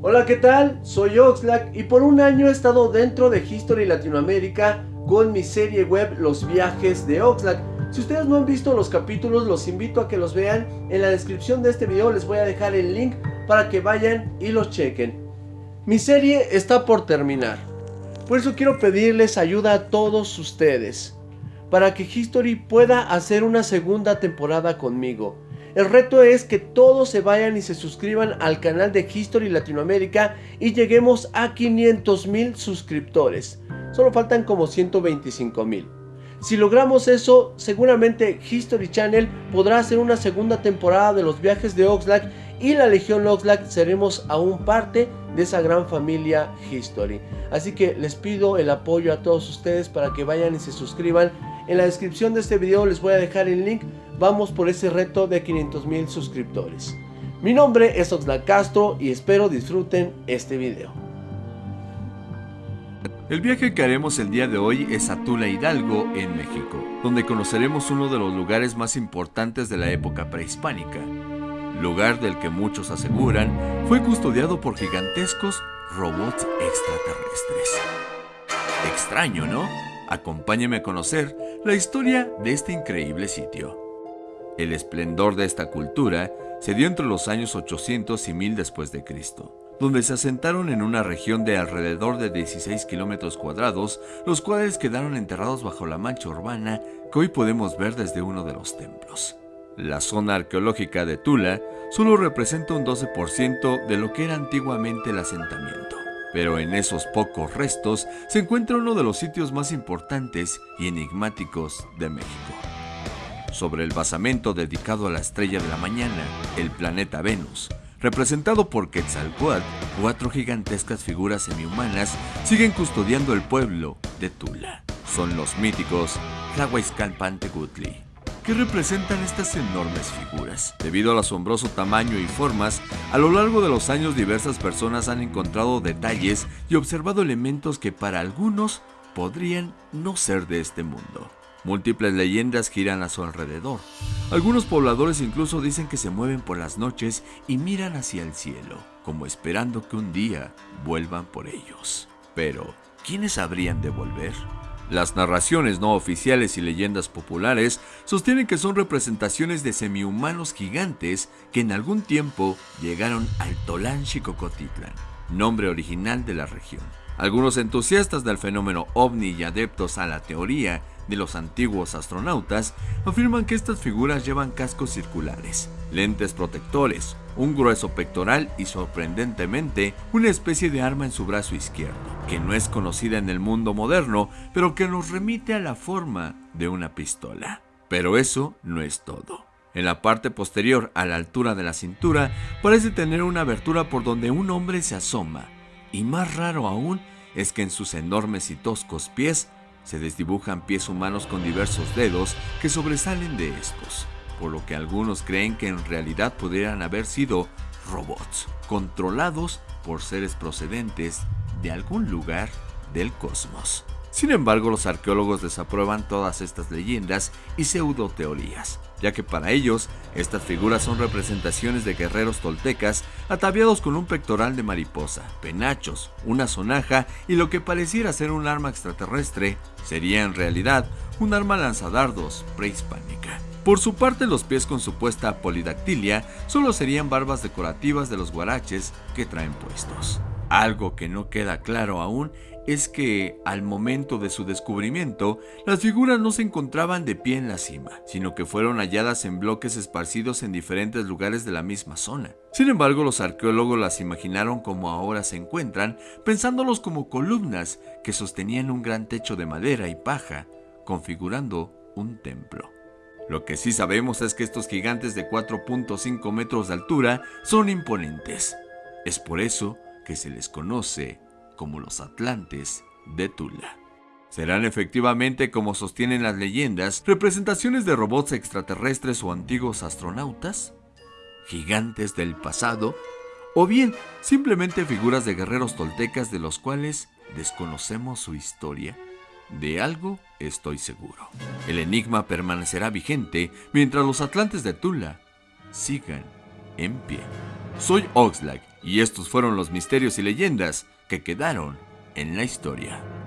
Hola, ¿qué tal? Soy Oxlack y por un año he estado dentro de History Latinoamérica con mi serie web Los Viajes de Oxlack. Si ustedes no han visto los capítulos, los invito a que los vean. En la descripción de este video les voy a dejar el link para que vayan y los chequen. Mi serie está por terminar. Por eso quiero pedirles ayuda a todos ustedes. Para que History pueda hacer una segunda temporada conmigo. El reto es que todos se vayan y se suscriban al canal de History Latinoamérica y lleguemos a 500 mil suscriptores. Solo faltan como 125 mil. Si logramos eso, seguramente History Channel podrá hacer una segunda temporada de los viajes de Oxlack y la Legión Oxlack seremos aún parte de esa gran familia History. Así que les pido el apoyo a todos ustedes para que vayan y se suscriban. En la descripción de este video les voy a dejar el link vamos por ese reto de 500 mil suscriptores. Mi nombre es Oxlack Castro y espero disfruten este video. El viaje que haremos el día de hoy es a Tula Hidalgo, en México, donde conoceremos uno de los lugares más importantes de la época prehispánica, lugar del que muchos aseguran fue custodiado por gigantescos robots extraterrestres. Extraño, ¿no? Acompáñeme a conocer la historia de este increíble sitio. El esplendor de esta cultura se dio entre los años 800 y 1000 después de Cristo, donde se asentaron en una región de alrededor de 16 kilómetros cuadrados, los cuales quedaron enterrados bajo la mancha urbana que hoy podemos ver desde uno de los templos. La zona arqueológica de Tula solo representa un 12% de lo que era antiguamente el asentamiento, pero en esos pocos restos se encuentra uno de los sitios más importantes y enigmáticos de México sobre el basamento dedicado a la estrella de la mañana, el planeta Venus. Representado por Quetzalcoatl, cuatro gigantescas figuras semihumanas siguen custodiando el pueblo de Tula. Son los míticos Tlahuizcalpantecutli, que representan estas enormes figuras. Debido al asombroso tamaño y formas, a lo largo de los años diversas personas han encontrado detalles y observado elementos que para algunos podrían no ser de este mundo. Múltiples leyendas giran a su alrededor. Algunos pobladores incluso dicen que se mueven por las noches y miran hacia el cielo, como esperando que un día vuelvan por ellos. Pero, ¿quiénes habrían de volver? Las narraciones no oficiales y leyendas populares sostienen que son representaciones de semihumanos gigantes que en algún tiempo llegaron al Tolán Xicocotitlan, nombre original de la región. Algunos entusiastas del fenómeno ovni y adeptos a la teoría de los antiguos astronautas afirman que estas figuras llevan cascos circulares, lentes protectores, un grueso pectoral y sorprendentemente una especie de arma en su brazo izquierdo, que no es conocida en el mundo moderno, pero que nos remite a la forma de una pistola. Pero eso no es todo. En la parte posterior, a la altura de la cintura, parece tener una abertura por donde un hombre se asoma, y más raro aún es que en sus enormes y toscos pies se desdibujan pies humanos con diversos dedos que sobresalen de estos, por lo que algunos creen que en realidad pudieran haber sido robots, controlados por seres procedentes de algún lugar del cosmos. Sin embargo, los arqueólogos desaprueban todas estas leyendas y pseudo-teorías, ya que para ellos estas figuras son representaciones de guerreros toltecas ataviados con un pectoral de mariposa, penachos, una sonaja y lo que pareciera ser un arma extraterrestre sería en realidad un arma lanzadardos prehispánica. Por su parte, los pies con supuesta polidactilia solo serían barbas decorativas de los guaraches que traen puestos. Algo que no queda claro aún es que, al momento de su descubrimiento, las figuras no se encontraban de pie en la cima, sino que fueron halladas en bloques esparcidos en diferentes lugares de la misma zona. Sin embargo, los arqueólogos las imaginaron como ahora se encuentran, pensándolos como columnas que sostenían un gran techo de madera y paja, configurando un templo. Lo que sí sabemos es que estos gigantes de 4.5 metros de altura son imponentes. Es por eso que se les conoce como los Atlantes de Tula. ¿Serán efectivamente, como sostienen las leyendas, representaciones de robots extraterrestres o antiguos astronautas? ¿Gigantes del pasado? ¿O bien simplemente figuras de guerreros toltecas de los cuales desconocemos su historia? De algo estoy seguro. El enigma permanecerá vigente mientras los Atlantes de Tula sigan en pie. Soy Oxlack Y estos fueron los misterios y leyendas que quedaron en la historia.